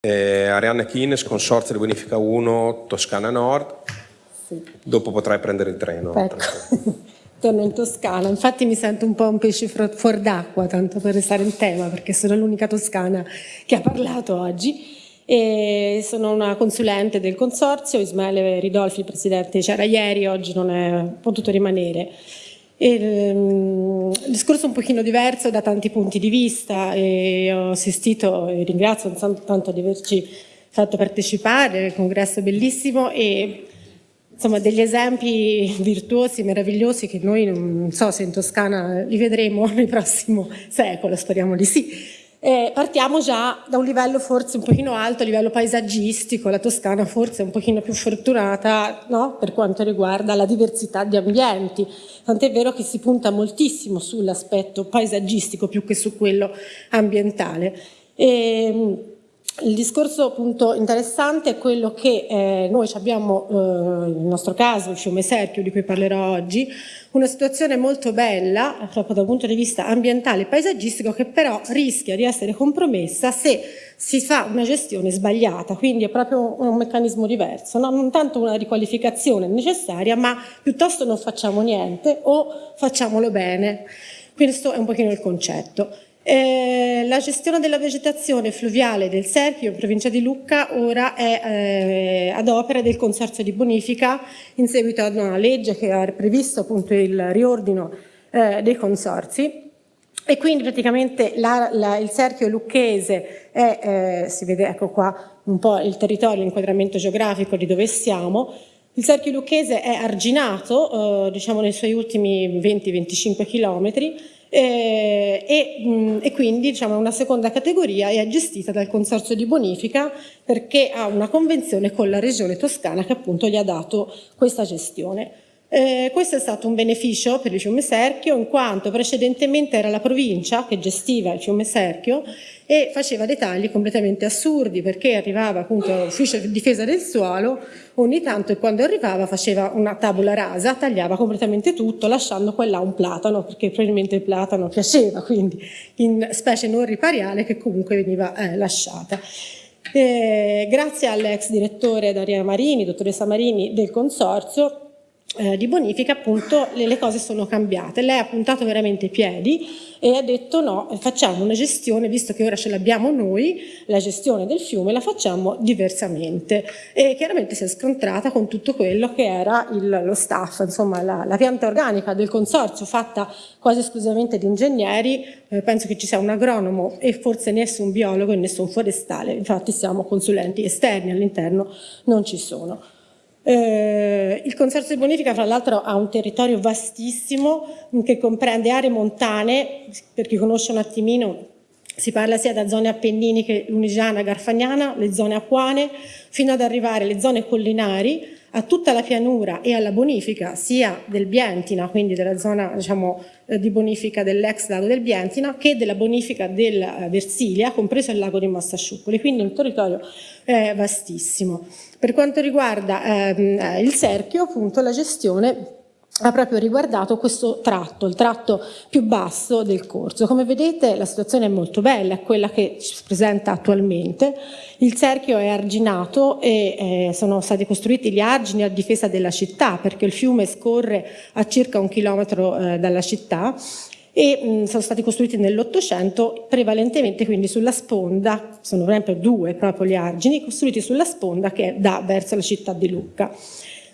Eh, Arianna Kines, Consorzio di Bonifica 1, Toscana Nord. Sì. Dopo potrai prendere il treno. Ecco. Torno in Toscana, infatti mi sento un po' un pesce fuori d'acqua, tanto per restare in tema, perché sono l'unica toscana che ha parlato oggi. E sono una consulente del consorzio, Ismaele Ridolfi, il presidente, c'era ieri, oggi non è potuto rimanere. Um, il discorso è un pochino diverso da tanti punti di vista e ho assistito e ringrazio tanto di averci fatto partecipare, il congresso è bellissimo e insomma degli esempi virtuosi, meravigliosi che noi non so se in Toscana li vedremo nel prossimo secolo, speriamo di sì. Eh, partiamo già da un livello forse un pochino alto, a livello paesaggistico, la Toscana forse è un pochino più fortunata no? per quanto riguarda la diversità di ambienti, tant'è vero che si punta moltissimo sull'aspetto paesaggistico più che su quello ambientale. E, ehm, il discorso appunto interessante è quello che eh, noi abbiamo, eh, nel nostro caso, il fiume Serchio, di cui parlerò oggi, una situazione molto bella, proprio dal punto di vista ambientale e paesaggistico, che però rischia di essere compromessa se si fa una gestione sbagliata, quindi è proprio un meccanismo diverso, no? non tanto una riqualificazione necessaria, ma piuttosto non facciamo niente o facciamolo bene. Questo è un pochino il concetto. Eh, la gestione della vegetazione fluviale del Serpio in provincia di Lucca ora è eh, ad opera del Consorzio di Bonifica in seguito ad una legge che ha previsto appunto il riordino eh, dei consorzi. E quindi praticamente la, la, il Serchio lucchese è, eh, si vede ecco qua un po' il territorio, l'inquadramento geografico di dove siamo, il Serchio lucchese è arginato, eh, diciamo nei suoi ultimi 20-25 chilometri, eh, e, mh, e, quindi diciamo, una seconda categoria è gestita dal Consorzio di Bonifica perché ha una convenzione con la Regione Toscana che appunto gli ha dato questa gestione. Eh, questo è stato un beneficio per il fiume Serchio in quanto precedentemente era la provincia che gestiva il fiume Serchio e faceva dei tagli completamente assurdi perché arrivava appunto l'ufficio di difesa del suolo ogni tanto e quando arrivava faceva una tavola rasa, tagliava completamente tutto lasciando qua là un platano perché probabilmente il platano piaceva quindi in specie non ripariale che comunque veniva eh, lasciata. Eh, grazie all'ex direttore Daria Marini, dottoressa Marini del consorzio eh, di bonifica appunto le, le, cose sono cambiate. Lei ha puntato veramente i piedi e ha detto no, facciamo una gestione, visto che ora ce l'abbiamo noi, la gestione del fiume la facciamo diversamente e chiaramente si è scontrata con tutto quello che era il, lo staff, insomma la, la, pianta organica del consorzio fatta quasi esclusivamente di ingegneri, eh, penso che ci sia un agronomo e forse nessun biologo e nessun forestale, infatti siamo consulenti esterni all'interno, non ci sono. Eh, il Consorzio di Bonifica fra l'altro ha un territorio vastissimo che comprende aree montane, per chi conosce un attimino si parla sia da zone appenniniche, lunigiana, garfagnana, le zone acquane, fino ad arrivare alle zone collinari, a tutta la pianura e alla bonifica sia del Bientina, quindi della zona diciamo, eh, di bonifica dell'ex lago del Bientina, che della bonifica del eh, Versilia, compreso il lago di Mossasciuccoli, quindi un territorio eh, vastissimo. Per quanto riguarda ehm, eh, il cerchio, appunto, la gestione ha proprio riguardato questo tratto, il tratto più basso del corso. Come vedete la situazione è molto bella, è quella che si presenta attualmente. Il cerchio è arginato e eh, sono stati costruiti gli argini a difesa della città perché il fiume scorre a circa un chilometro eh, dalla città e mh, sono stati costruiti nell'Ottocento prevalentemente quindi sulla sponda, sono sempre due proprio gli argini, costruiti sulla sponda che dà verso la città di Lucca.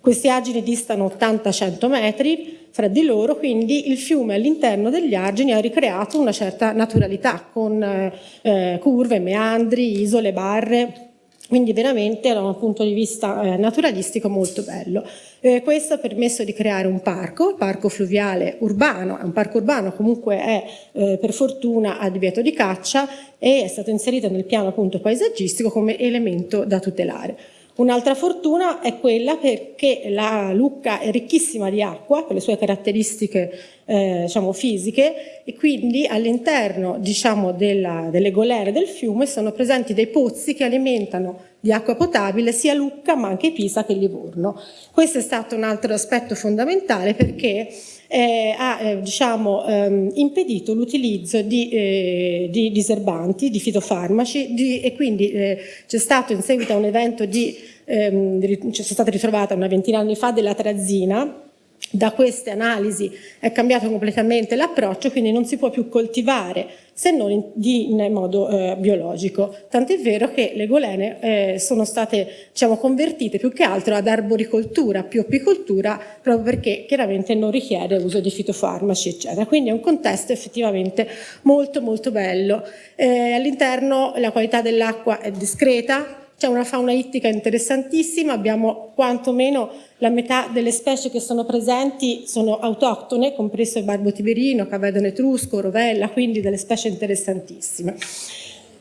Questi argini distano 80-100 metri fra di loro, quindi il fiume all'interno degli argini ha ricreato una certa naturalità con eh, curve, meandri, isole, barre, quindi veramente da un punto di vista eh, naturalistico molto bello. Eh, questo ha permesso di creare un parco, il parco fluviale urbano, è un parco urbano comunque è eh, per fortuna a divieto di caccia e è stato inserito nel piano appunto paesaggistico come elemento da tutelare. Un'altra fortuna è quella perché la Lucca è ricchissima di acqua per le sue caratteristiche eh, diciamo, fisiche e quindi all'interno diciamo, delle golere del fiume sono presenti dei pozzi che alimentano di acqua potabile sia Lucca ma anche Pisa che Livorno. Questo è stato un altro aspetto fondamentale perché eh, ha eh, diciamo, ehm, impedito l'utilizzo di, eh, di, diserbanti, di fitofarmaci di, e quindi eh, c'è stato in seguito a un evento di, ehm, c'è stata ritrovata una ventina di anni fa della trazina da queste analisi è cambiato completamente l'approccio, quindi non si può più coltivare se non in, di, in modo eh, biologico. Tant'è vero che le golene eh, sono state diciamo, convertite più che altro ad arboricoltura, più apicoltura, proprio perché chiaramente non richiede uso di fitofarmaci, eccetera. Quindi è un contesto effettivamente molto molto bello. Eh, All'interno la qualità dell'acqua è discreta, c'è una fauna ittica interessantissima, abbiamo quantomeno la metà delle specie che sono presenti sono autoctone, compreso il barbo tiberino, cavedone etrusco, rovella, quindi delle specie interessantissime.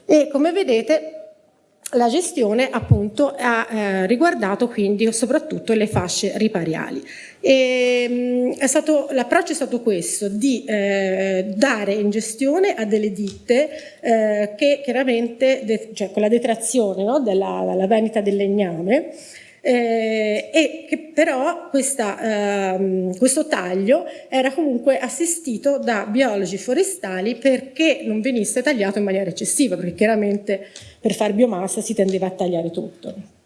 E come vedete la gestione appunto ha eh, riguardato quindi soprattutto le fasce ripariali. L'approccio è stato questo, di eh, dare in gestione a delle ditte eh, che chiaramente, cioè con la detrazione no, della, della vendita del legname, eh, e che però questa, ehm, questo taglio era comunque assistito da biologi forestali perché non venisse tagliato in maniera eccessiva, perché chiaramente per fare biomassa si tendeva a tagliare tutto.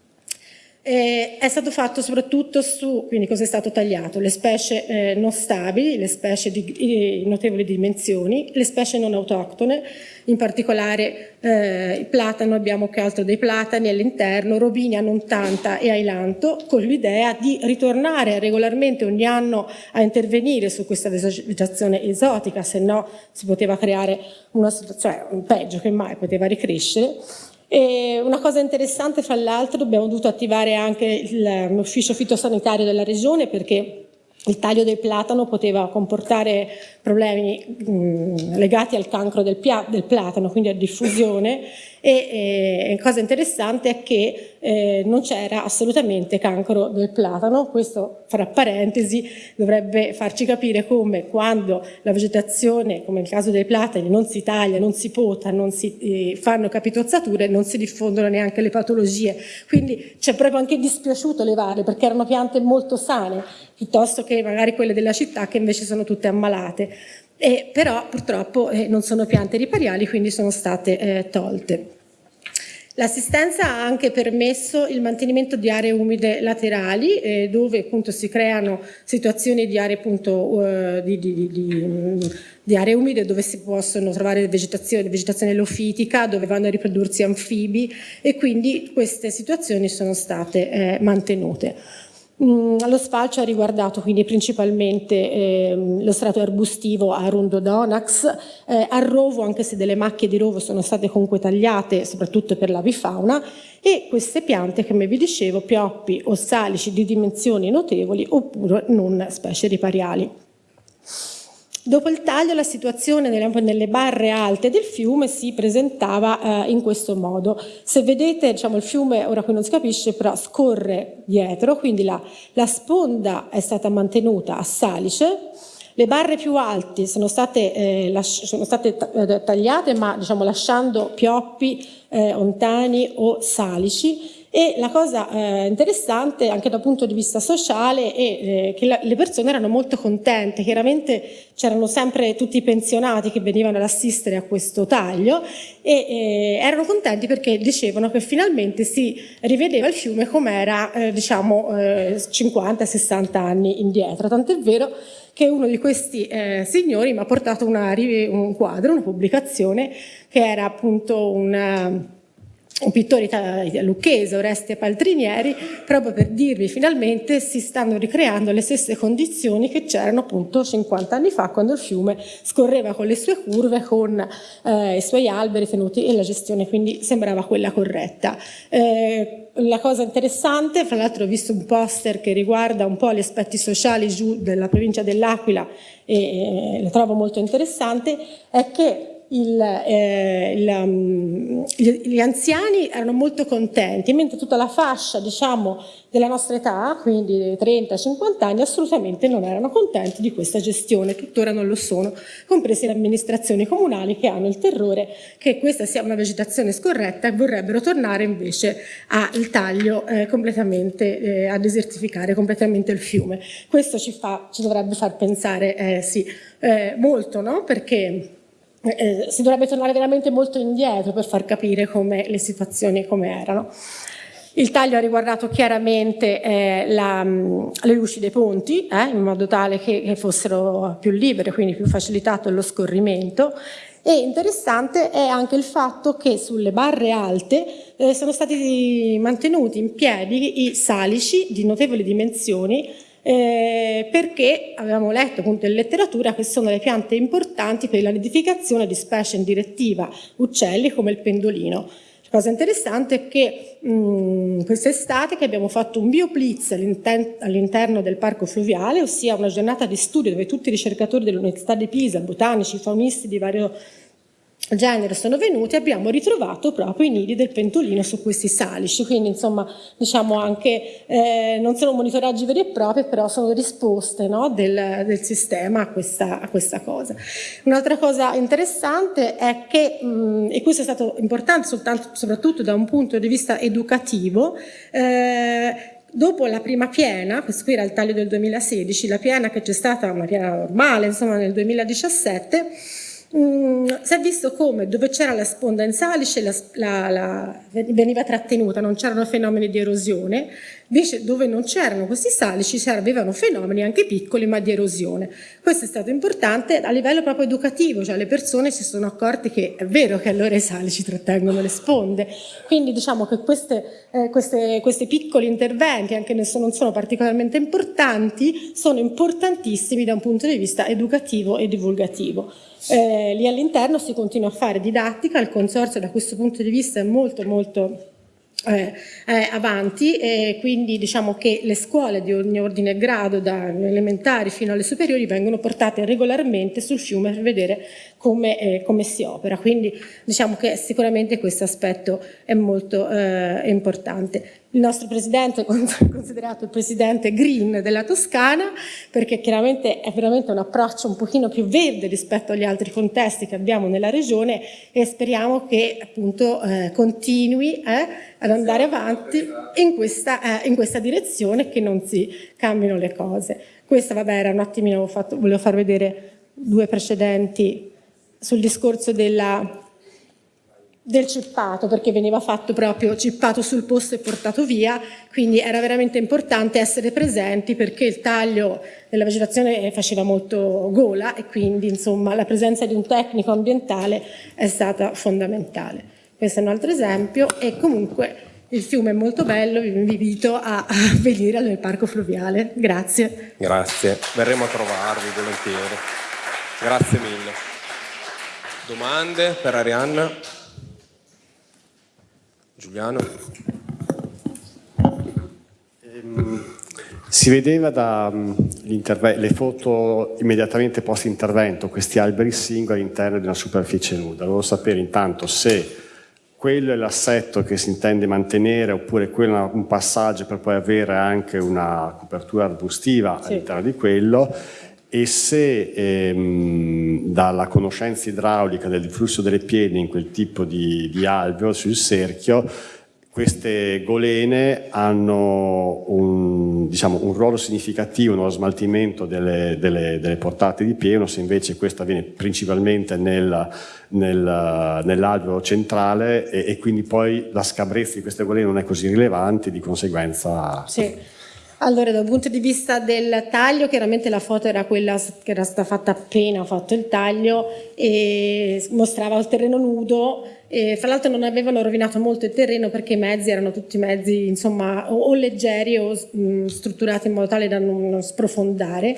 Eh, è stato fatto soprattutto su, quindi cosa è stato tagliato? Le specie eh, non stabili, le specie di notevoli dimensioni, le specie non autoctone, in particolare eh, il platano, abbiamo che altro dei platani all'interno, robinia non tanta e ailanto, con l'idea di ritornare regolarmente ogni anno a intervenire su questa vegetazione esotica, se no si poteva creare una situazione, cioè, peggio che mai poteva ricrescere, e una cosa interessante, fra l'altro, abbiamo dovuto attivare anche l'ufficio fitosanitario della regione perché il taglio del platano poteva comportare problemi mh, legati al cancro del, del, platano, quindi a diffusione e eh, cosa interessante è che eh, non c'era assolutamente cancro del platano, questo fra parentesi dovrebbe farci capire come quando la vegetazione, come nel caso dei platani, non si taglia, non si pota, non si eh, fanno capitozzature, non si diffondono neanche le patologie, quindi c'è proprio anche dispiaciuto levarle perché erano piante molto sane, piuttosto che magari quelle della città che invece sono tutte ammalate. Eh, però purtroppo eh, non sono piante ripariali, quindi sono state eh, tolte. L'assistenza ha anche permesso il mantenimento di aree umide laterali eh, dove appunto si creano situazioni di aree, appunto, uh, di, di, di, di aree umide dove si possono trovare vegetazione, vegetazione lofitica, dove vanno a riprodursi anfibi e quindi queste situazioni sono state eh, mantenute. Mm, lo sfalcio ha riguardato quindi principalmente eh, lo strato arbustivo a Rundodonax, eh, al rovo, anche se delle macchie di rovo sono state comunque tagliate, soprattutto per l'avifauna, e queste piante, come vi dicevo, pioppi o salici di dimensioni notevoli oppure non specie ripariali. Dopo il taglio la situazione nelle, barre alte del fiume si presentava eh, in questo modo. Se vedete diciamo, il fiume, ora qui non si capisce, però scorre dietro, quindi la, la sponda è stata mantenuta a salice, le barre più alte sono state, eh, sono state eh, tagliate ma diciamo, lasciando pioppi, eh, ontani o salici e la cosa eh, interessante anche dal punto di vista sociale è eh, che la, le persone erano molto contente, chiaramente c'erano sempre tutti i pensionati che venivano ad assistere a questo taglio e eh, erano contenti perché dicevano che finalmente si rivedeva il fiume come era eh, diciamo 50-60 eh, anni indietro, tant'è vero che uno di questi eh, signori mi ha portato una, un quadro, una pubblicazione che era appunto una un pittore lucchese, Oreste Paltrinieri, proprio per dirvi finalmente si stanno ricreando le stesse condizioni che c'erano appunto 50 anni fa quando il fiume scorreva con le sue curve, con eh, i suoi alberi tenuti e la gestione quindi sembrava quella corretta. Eh, la cosa interessante, fra l'altro ho visto un poster che riguarda un po' gli aspetti sociali giù della provincia dell'Aquila e, e lo trovo molto interessante, è che il, eh, il, um, gli, anziani erano molto contenti, mentre tutta la fascia diciamo, della nostra età, quindi 30-50 anni, assolutamente non erano contenti di questa gestione, tuttora non lo sono, comprese le amministrazioni comunali che hanno il terrore che questa sia una vegetazione scorretta e vorrebbero tornare invece al taglio eh, completamente, eh, a desertificare completamente il fiume. Questo ci, fa, ci dovrebbe far pensare eh, sì, eh, molto, no? perché eh, si dovrebbe tornare veramente molto indietro per far capire come le situazioni come erano. Il taglio ha riguardato chiaramente eh, la, le luci dei ponti, eh, in modo tale che, che, fossero più libere, quindi più facilitato lo scorrimento. E interessante è anche il fatto che sulle barre alte eh, sono stati mantenuti in piedi i salici di notevoli dimensioni eh, perché avevamo letto appunto in letteratura che sono le piante importanti per la nidificazione di specie in direttiva uccelli come il pendolino. La cosa interessante è che quest'estate abbiamo fatto un bioblitz all'interno del parco fluviale, ossia una giornata di studio dove tutti i ricercatori dell'Università di Pisa, botanici, faunisti di vario genere sono venuti abbiamo ritrovato proprio i nidi del pentolino su questi salici, quindi insomma diciamo anche eh, non sono monitoraggi veri e propri però sono risposte no, del, del, sistema a questa, a questa cosa. Un'altra cosa interessante è che, mh, e questo è stato importante soltanto, soprattutto da un punto di vista educativo, eh, Dopo la prima piena, questo qui era il taglio del 2016, la piena che c'è stata, una piena normale, insomma nel 2017, Mm, si è visto come dove c'era la sponda in salice la, la, la, veniva trattenuta, non c'erano fenomeni di erosione, invece dove non c'erano questi salici avevano fenomeni anche piccoli ma di erosione. Questo è stato importante a livello proprio educativo, cioè le persone si sono accorte che è vero che allora i salici trattengono le sponde, quindi diciamo che queste, eh, queste, questi piccoli interventi, anche se non sono particolarmente importanti, sono importantissimi da un punto di vista educativo e divulgativo. Eh, lì all'interno si continua a fare didattica, il consorzio da questo punto di vista è molto molto eh, eh, avanti e quindi diciamo che le scuole di ogni ordine e grado, da elementari fino alle superiori, vengono portate regolarmente sul fiume per vedere come, eh, come si opera, quindi diciamo che sicuramente questo aspetto è molto eh, importante. Il nostro presidente è considerato il presidente green della Toscana perché chiaramente è veramente un approccio un pochino più verde rispetto agli altri contesti che abbiamo nella regione e speriamo che appunto eh, continui eh, ad andare avanti in questa, eh, in questa direzione che non si cambino le cose. Questa vabbè era un attimino, fatto, volevo far vedere due precedenti sul discorso della del cippato perché veniva fatto proprio cippato sul posto e portato via quindi era veramente importante essere presenti perché il taglio della vegetazione faceva molto gola e quindi insomma la presenza di un tecnico ambientale è stata fondamentale. Questo è un altro esempio e comunque il fiume è molto bello vi invito a, venire al parco fluviale. Grazie. Grazie. Verremo a trovarvi volentieri. Grazie mille domande per Arianna Giuliano. Ehm, si vedeva dalle mm, foto immediatamente post intervento questi alberi singoli all'interno di una superficie nuda. Volevo sapere intanto se quello è l'assetto che si intende mantenere oppure quello è un passaggio per poi avere anche una copertura arbustiva sì. all'interno di quello e se ehm, dalla conoscenza idraulica del flusso delle piede in quel tipo di, di alveo sul cerchio queste golene hanno un, diciamo, un ruolo significativo nello smaltimento delle, delle, delle, portate di pieno, se invece questo avviene principalmente nel, nel, nell'alveo centrale e, e, quindi poi la scabrezza di queste golene non è così rilevante, di conseguenza... Sì. Allora, dal punto di vista del taglio, chiaramente la foto era quella che era stata fatta appena ho fatto il taglio e mostrava il terreno nudo. E, fra l'altro non avevano rovinato molto il terreno perché i mezzi erano tutti mezzi insomma, o, o leggeri o mh, strutturati in modo tale da non, non sprofondare.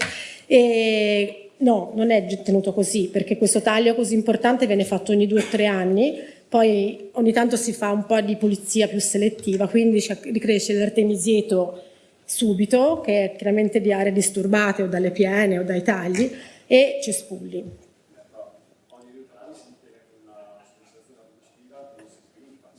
E, no, non è tenuto così perché questo taglio così importante viene fatto ogni due o tre anni poi ogni tanto si fa un po' di pulizia più selettiva, quindi ricresce l'artemisieto subito, che è chiaramente di aree disturbate o dalle piene o dai tagli, e cespugli.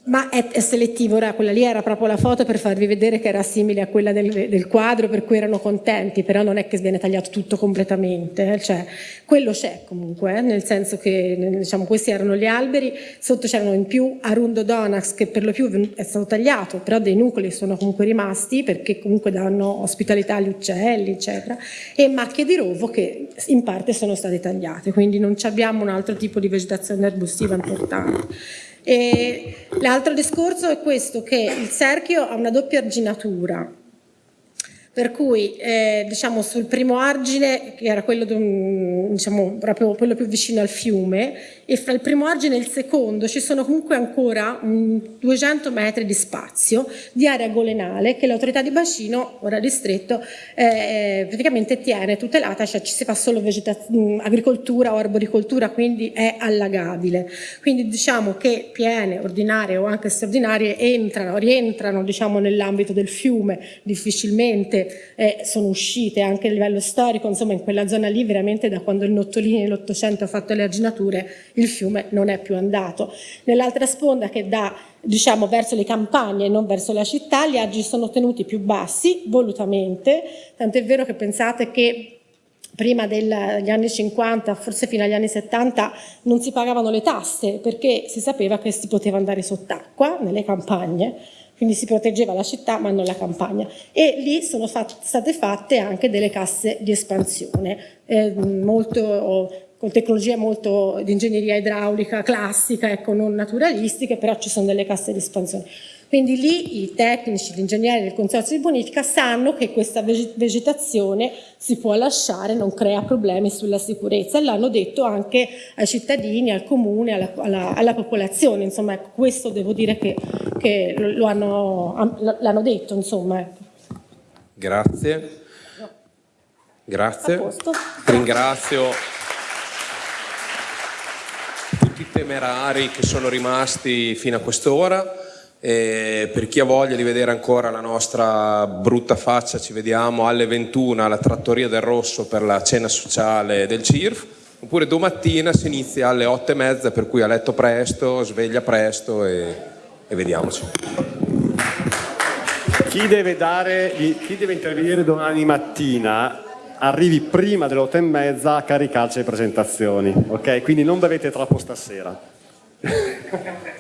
Ma è, è, selettivo, ora quella lì era proprio la foto per farvi vedere che era simile a quella del, del quadro per cui erano contenti, però non è che viene tagliato tutto completamente, eh, cioè quello c'è comunque, eh, nel senso che diciamo, questi erano gli alberi, sotto c'erano in più Arundo Donax che per lo più è stato tagliato, però dei nuclei sono comunque rimasti perché comunque danno ospitalità agli uccelli, eccetera, e macchie di rovo che in parte sono state tagliate, quindi non abbiamo un altro tipo di vegetazione arbustiva importante. L'altro discorso è questo, che il cerchio ha una doppia arginatura, per cui eh, diciamo, sul primo argine, che era quello, diciamo, quello più vicino al fiume, e fra il primo argine e il secondo ci sono comunque ancora um, 200 metri di spazio di area golenale che l'autorità di bacino, ora distretto, eh, praticamente tiene tutelata, cioè ci si fa solo agricoltura o arboricoltura, quindi è allagabile. Quindi diciamo che piene, ordinarie o anche straordinarie entrano, rientrano diciamo, nell'ambito del fiume difficilmente eh, sono uscite anche a livello storico, insomma in quella zona lì veramente da quando il Nottolini nell'Ottocento ha fatto le arginature il fiume non è più andato. Nell'altra sponda che dà diciamo, verso le campagne e non verso la città, gli aggi sono tenuti più bassi, volutamente, tant'è vero che pensate che prima degli anni 50, forse fino agli anni 70, non si pagavano le tasse perché si sapeva che si poteva andare sott'acqua nelle campagne quindi si proteggeva la città ma non la campagna e lì sono fat state fatte anche delle casse di espansione eh, molto, con tecnologie molto di ingegneria idraulica classica, ecco, non naturalistiche, però ci sono delle casse di espansione. Quindi lì i tecnici, gli ingegneri del consorzio di bonifica sanno che questa vegetazione si può lasciare, non crea problemi sulla sicurezza e l'hanno detto anche ai cittadini, al comune, alla, alla, alla popolazione, insomma ecco, questo devo dire che, che l'hanno detto. Insomma, ecco. Grazie. Grazie. Ringrazio tutti i temerari che sono rimasti fino a quest'ora. E per chi ha voglia di vedere ancora la nostra brutta faccia ci vediamo alle 21 alla Trattoria del Rosso per la cena sociale del CIRF oppure domattina si inizia alle 8 e mezza per cui a letto presto, sveglia presto e, e vediamoci. Chi deve, dare, chi deve intervenire domani mattina arrivi prima delle 8 e mezza a caricarci le presentazioni, ok? Quindi non bevete troppo stasera.